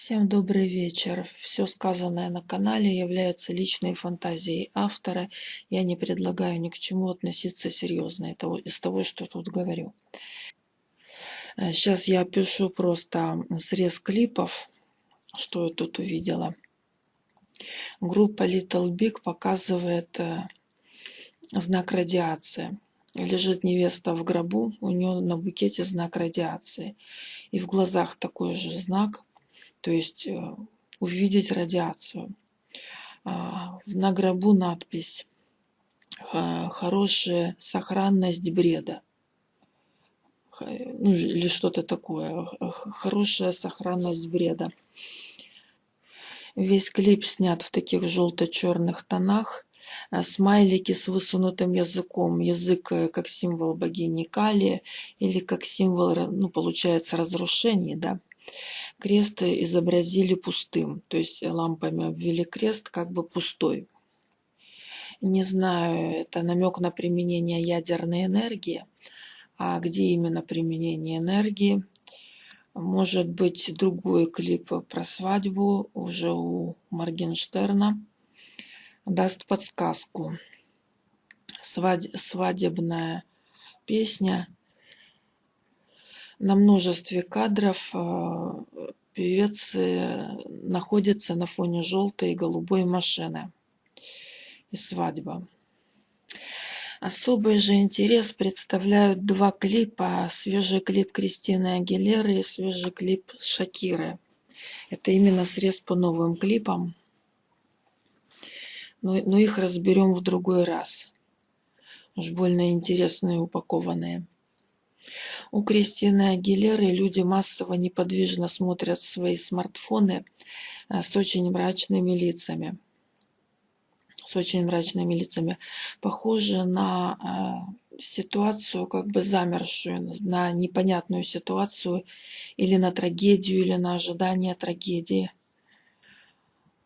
Всем добрый вечер. Все сказанное на канале является личной фантазией автора. Я не предлагаю ни к чему относиться серьезно из того, что тут говорю. Сейчас я пишу просто срез клипов, что я тут увидела. Группа Little Big показывает э, знак радиации. Лежит невеста в гробу, у нее на букете знак радиации. И в глазах такой же знак – то есть э, увидеть радиацию. А, на гробу надпись «Хорошая сохранность бреда» ну, или что-то такое. Хорошая сохранность бреда. Весь клип снят в таких желто-черных тонах. А, смайлики с высунутым языком. Язык э, как символ богини Кали или как символ, ну, получается, разрушений, да. Крест изобразили пустым, то есть лампами обвели крест как бы пустой. Не знаю, это намек на применение ядерной энергии. А где именно применение энергии? Может быть, другой клип про свадьбу уже у Моргенштерна даст подсказку. Свадебная песня на множестве кадров э, певец находится на фоне желтой и голубой машины и свадьба. Особый же интерес представляют два клипа. Свежий клип Кристины Агилеры и свежий клип Шакиры. Это именно срез по новым клипам. Но, но их разберем в другой раз. Уж больно интересные упакованные. У Кристины Агилеры люди массово неподвижно смотрят свои смартфоны э, с очень мрачными лицами. С очень мрачными лицами. Похоже на э, ситуацию, как бы замершую, на непонятную ситуацию или на трагедию, или на ожидание трагедии.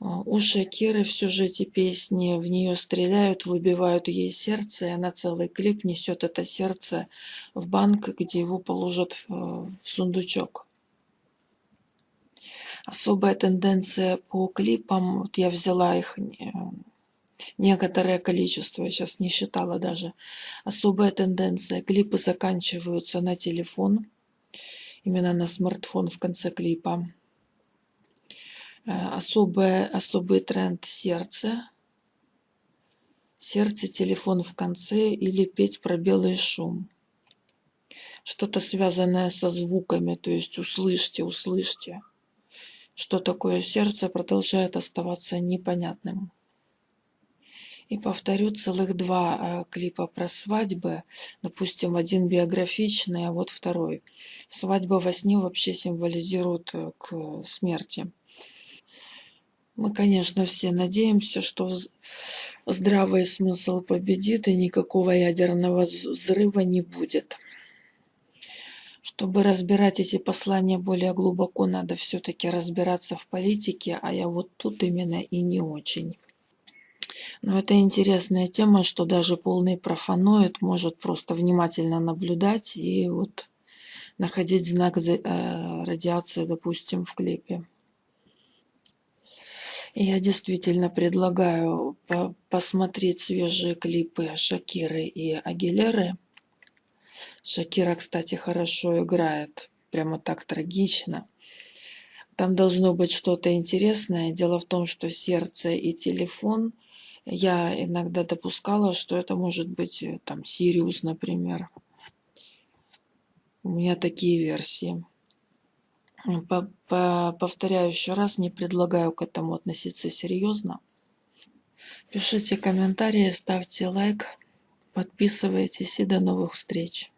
У Шакиры в сюжете песни в нее стреляют, выбивают ей сердце, и она целый клип несет это сердце в банк, где его положат в сундучок. Особая тенденция по клипам, вот я взяла их некоторое количество, я сейчас не считала даже. Особая тенденция, клипы заканчиваются на телефон, именно на смартфон в конце клипа Э, особое, особый тренд сердце. Сердце, телефон в конце или петь про белый шум. Что-то связанное со звуками, то есть услышьте, услышьте. Что такое сердце, продолжает оставаться непонятным. И повторю целых два э, клипа про свадьбы. Допустим, один биографичный, а вот второй. Свадьба во сне вообще символизирует э, к смерти. Мы, конечно, все надеемся, что здравый смысл победит и никакого ядерного взрыва не будет. Чтобы разбирать эти послания более глубоко, надо все-таки разбираться в политике, а я вот тут именно и не очень. Но это интересная тема, что даже полный профаноид может просто внимательно наблюдать и вот находить знак э, радиации, допустим, в клипе. Я действительно предлагаю по посмотреть свежие клипы Шакиры и Агилеры. Шакира, кстати, хорошо играет, прямо так трагично. Там должно быть что-то интересное. Дело в том, что сердце и телефон, я иногда допускала, что это может быть э, там Сириус, например. У меня такие версии. По по повторяю еще раз, не предлагаю к этому относиться серьезно. Пишите комментарии, ставьте лайк, подписывайтесь и до новых встреч.